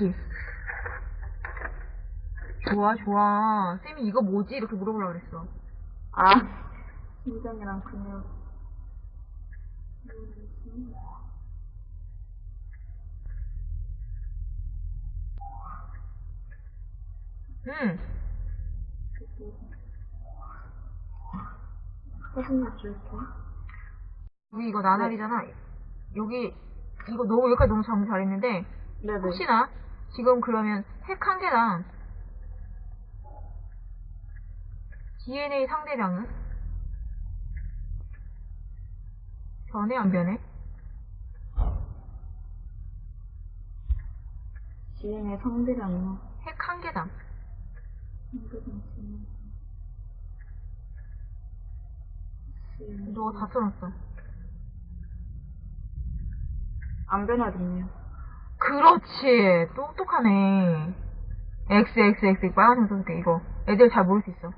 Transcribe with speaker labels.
Speaker 1: 그렇지. 좋아, 좋아. 쌤이 이거 뭐지? 이렇게 물어보려고 그랬어.
Speaker 2: 아, 심장이랑 근육.
Speaker 1: 응.
Speaker 2: 사진을 줄게.
Speaker 1: 여기 이거 나날이잖아. 여기, 이거 너무, 여기까지 너무 정리 잘했는데,
Speaker 2: 네네.
Speaker 1: 혹시나, 지금 그러면 핵 한 개당 DNA 상대량은? 변해, 안 변해?
Speaker 2: 지인의 성대량이요.
Speaker 1: 핵 한 개당. 너다 써놨어.
Speaker 2: 안 변하겠네요.
Speaker 1: 그렇지. 똑똑하네. XXX 빨간색 써줄게, 이거. 애들 잘 모를 수 있어.